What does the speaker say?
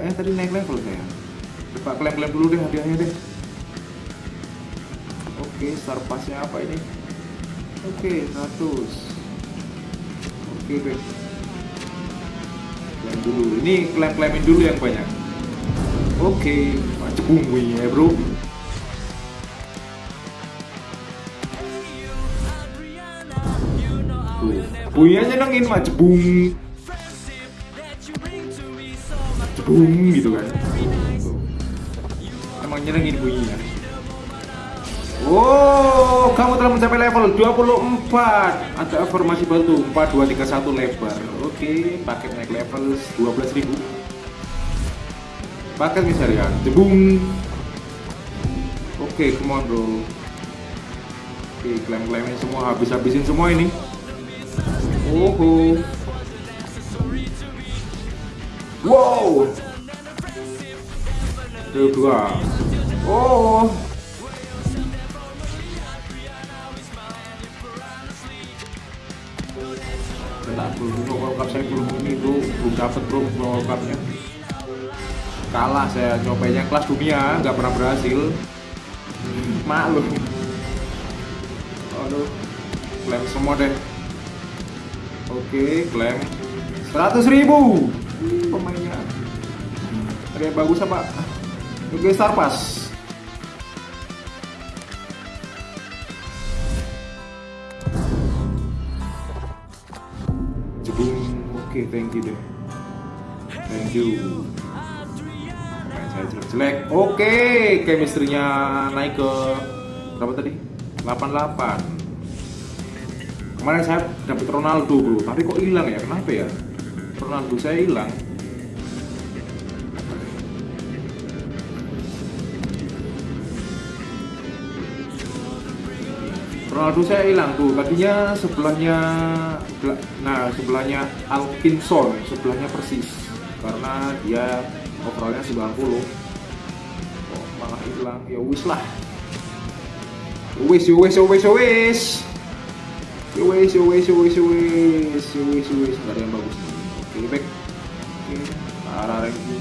kayaknya tadi naik level saya. Coba klaim-klaim dulu deh hadiahnya deh. Oke star passnya apa ini? Oke 100 oke deh. Klaim dulu. Ini klaim-klaimin dulu yang banyak. Oke macet bumbu ya bro. Tuh, bunyinya nyenengin mah jebung jebung gitu. Kan emang nyenengin bunyinya? Oh, kamu telah mencapai level 24 Ada informasi batu 4231 lebar. Oke, paket naik level 12.000 Paket misalnya Jebung. Oke, come on bro. Oke, klaim-klaimnya semua habis-habisin semua ini. Oho Wow. Dua dua Oh. Tak belum World Cup saya belum ini bro Belum dapet bro World Kalah saya nyobanya kelas dunia nggak pernah berhasil. Maklum. Aduh Klaim semua deh. Oke, klaim 100 ribu. Hmm, Yang bagus apa? Oke, Star Pass Jebung. Oke, thank you deh. Thank you. Pemain saya jelek-jelek Oke, chemistry-nya naik ke Berapa tadi? 88 kemarin saya dapat Ronaldo bro. Tapi kok hilang ya? Kenapa ya? Ronaldo saya hilang Ronaldo saya hilang tuh tadinya sebelahnya nah sebelahnya Alkinson sebelahnya persis. Karena dia overallnya 90 oh, malah hilang? Ya wis lah. Wis wis wis wis. Wes wes wes wes wes wes nggak ada yang bagus. Oke back. Oke arah lagi